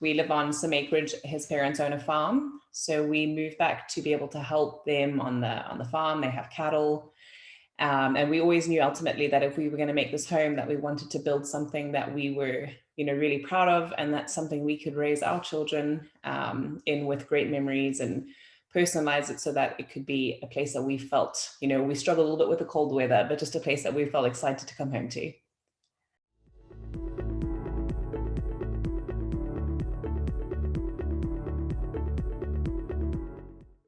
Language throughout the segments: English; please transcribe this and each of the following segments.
we live on some acreage. His parents own a farm. So we moved back to be able to help them on the, on the farm. They have cattle. Um, and we always knew ultimately that if we were going to make this home, that we wanted to build something that we were, you know, really proud of, and that's something we could raise our children um, in with great memories and personalize it so that it could be a place that we felt, you know, we struggle a little bit with the cold weather, but just a place that we felt excited to come home to.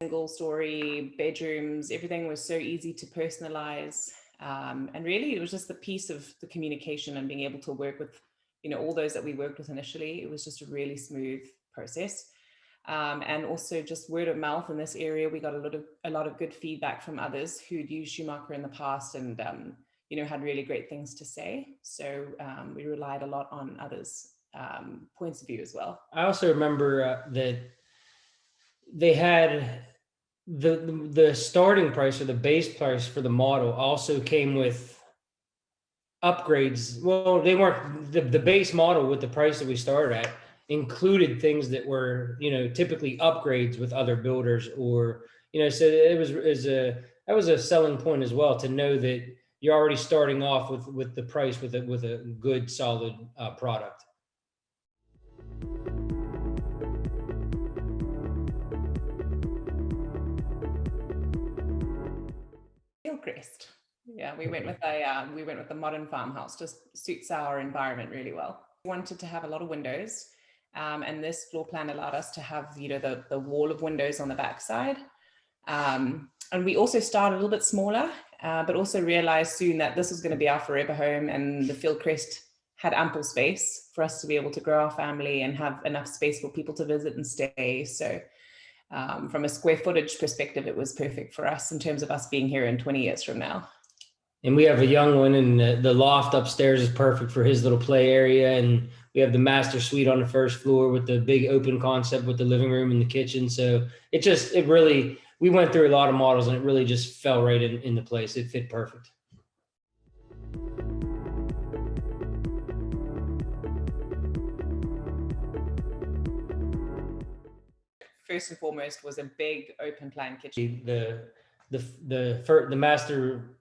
Single story bedrooms, everything was so easy to personalize. Um, and really it was just the piece of the communication and being able to work with, you know, all those that we worked with initially, it was just a really smooth process. Um, and also just word of mouth in this area, we got a lot of a lot of good feedback from others who'd used Schumacher in the past and um, you know had really great things to say. So um, we relied a lot on others' um, points of view as well. I also remember uh, that they had the, the starting price or the base price for the model also came with upgrades. Well, they weren't the, the base model with the price that we started at included things that were, you know, typically upgrades with other builders or, you know, so it was is a that was a selling point as well to know that you're already starting off with with the price with a with a good solid uh, product. Hillcrest. Yeah, we went with a uh, we went with a modern farmhouse. Just suits our environment really well. We wanted to have a lot of windows, um, and this floor plan allowed us to have you know the the wall of windows on the backside. Um, and we also started a little bit smaller, uh, but also realized soon that this was going to be our forever home, and the Fieldcrest had ample space for us to be able to grow our family and have enough space for people to visit and stay. So um, from a square footage perspective, it was perfect for us in terms of us being here in 20 years from now. And we have a young one and the, loft upstairs is perfect for his little play area. And we have the master suite on the first floor with the big open concept with the living room and the kitchen. So it just, it really, we went through a lot of models and it really just fell right in, into place. It fit perfect. First and foremost was a big open plan kitchen. The the the the, the master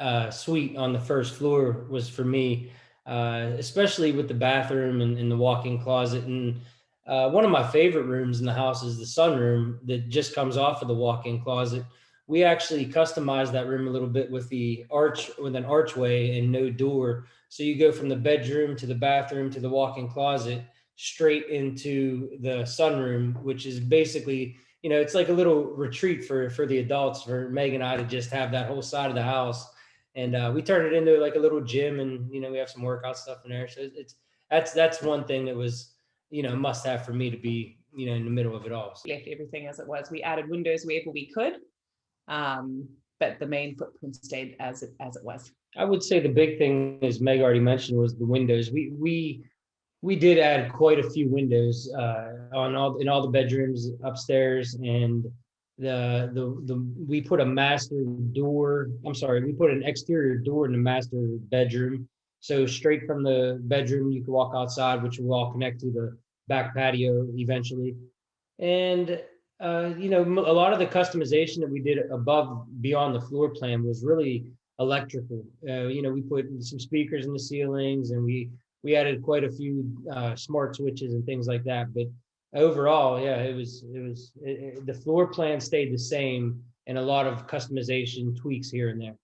uh, suite on the first floor was for me, uh, especially with the bathroom and, and the walk-in closet. And uh, one of my favorite rooms in the house is the sunroom that just comes off of the walk-in closet. We actually customized that room a little bit with the arch with an archway and no door. So you go from the bedroom to the bathroom to the walk-in closet straight into the sunroom, which is basically, you know, it's like a little retreat for for the adults for Meg and I to just have that whole side of the house. And uh, we turned it into like a little gym, and you know, we have some workout stuff in there. So it's that's that's one thing that was, you know, must have for me to be, you know, in the middle of it all. So. Left everything as it was. We added windows wherever we could, um, but the main footprint stayed as it as it was. I would say the big thing, as Meg already mentioned, was the windows. We we we did add quite a few windows uh, on all in all the bedrooms upstairs and the the the we put a master door i'm sorry we put an exterior door in the master bedroom. So straight from the bedroom you can walk outside which will all connect to the back patio eventually. And uh, you know a lot of the customization that we did above beyond the floor plan was really electrical. Uh, you know we put some speakers in the ceilings and we we added quite a few uh, smart switches and things like that. But overall, yeah, it was it was it, it, the floor plan stayed the same and a lot of customization tweaks here and there.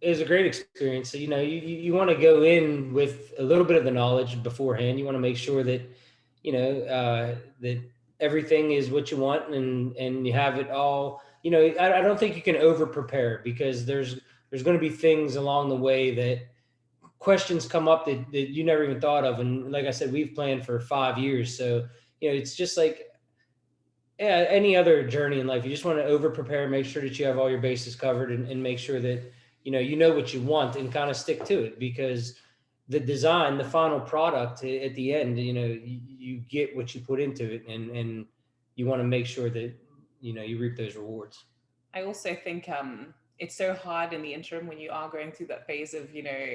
It was a great experience. So, you know, you, you want to go in with a little bit of the knowledge beforehand. You want to make sure that, you know, uh, that everything is what you want and and you have it all. You know I, I don't think you can over prepare because there's there's going to be things along the way that questions come up that, that you never even thought of. And like i said we've planned for five years. So you know it's just like yeah, any other journey in life you just want to over prepare make sure that you have all your bases covered and, and make sure that you know you know what you want and kind of stick to it because the design, the final product at the end, you know, you, get what you put into it and, and you want to make sure that, you know, you reap those rewards. I also think um, it's so hard in the interim when you are going through that phase of, you know,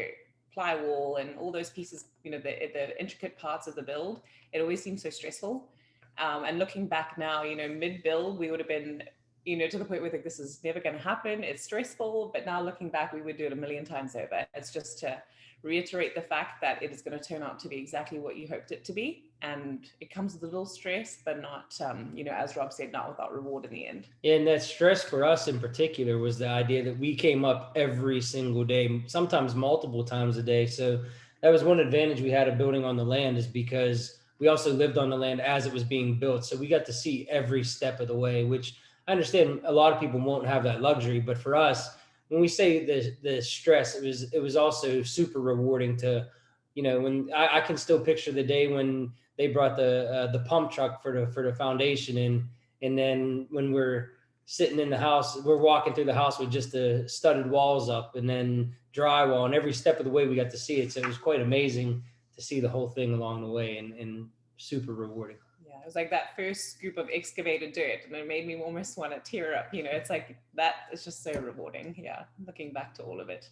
plywall and all those pieces, you know, the, the intricate parts of the build. It always seems so stressful. Um, and looking back now, you know, mid build, we would have been, you know, to the point where like, this is never going to happen. It's stressful. But now looking back, we would do it a million times over. It's just to reiterate the fact that it is going to turn out to be exactly what you hoped it to be. And it comes with a little stress, but not, um, you know, as Rob said, not without reward in the end. And that stress for us in particular was the idea that we came up every single day, sometimes multiple times a day. So that was one advantage we had of building on the land is because we also lived on the land as it was being built. So we got to see every step of the way, which I understand a lot of people won't have that luxury, but for us, when we say the the stress, it was it was also super rewarding to, you know, when I, I can still picture the day when they brought the uh, the pump truck for the for the foundation in, and then when we're sitting in the house, we're walking through the house with just the studded walls up, and then drywall, and every step of the way we got to see it. So it was quite amazing to see the whole thing along the way, and and super rewarding. Yeah, it was like that first scoop of excavated dirt, and it made me almost want to tear up. You know, it's like that is just so rewarding. Yeah, looking back to all of it.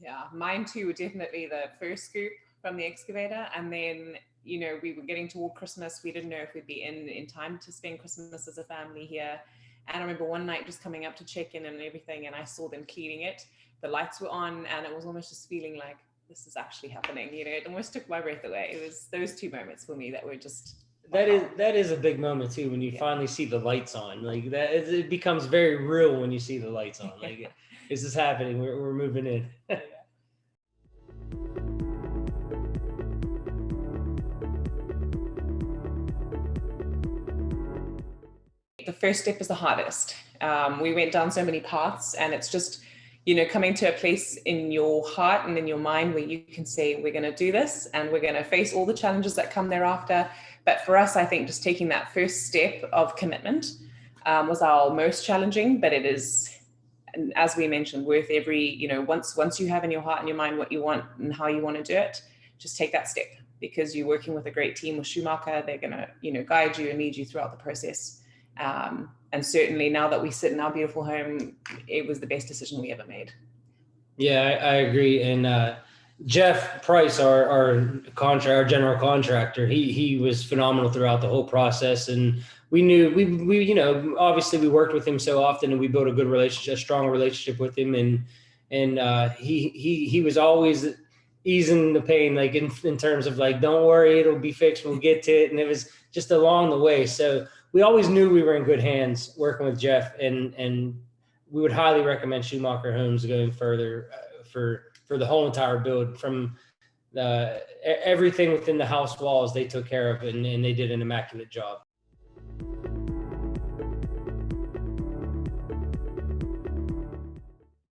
Yeah, mine too were definitely the first scoop from the excavator. And then, you know, we were getting toward Christmas. We didn't know if we'd be in in time to spend Christmas as a family here. And I remember one night just coming up to check in and everything, and I saw them cleaning it. The lights were on, and it was almost just feeling like this is actually happening. You know, it almost took my breath away. It was those two moments for me that were just That is that is a big moment too when you Yeah. finally see the lights on. Like that, it it becomes very real when you see the lights on. Like this is happening. We're we're moving in. the first step is the hardest. Um, we went down so many paths, and it's just, you know, coming to a place in your heart and in your mind where you can say, we're going to do this and we're going to face all the challenges that come thereafter. But for us, I think just taking that first step of commitment um, was our most challenging, but it is, as we mentioned, worth every, you know, once once you have in your heart and your mind what you want and how you want to do it, just take that step because you're working with a great team with Schumacher. They're going to, you know, guide you and lead you throughout the process. Um, and certainly now that we sit in our beautiful home, it was the best decision we ever made. Yeah, I, I agree. And uh, Jeff Price, our our contract, our general contractor, he he was phenomenal throughout the whole process. And we knew we we you know obviously we worked with him so often, and we built a good relationship, a strong relationship with him. And and uh, he he he was always easing the pain, like in in terms of like, don't worry, it'll be fixed. We'll get to it. And it was just along the way. So we always knew we were in good hands working with Jeff, and and we would highly recommend Schumacher Homes going further uh, for for the whole entire build from the e- everything within the house walls they took care of and, and they did an immaculate job.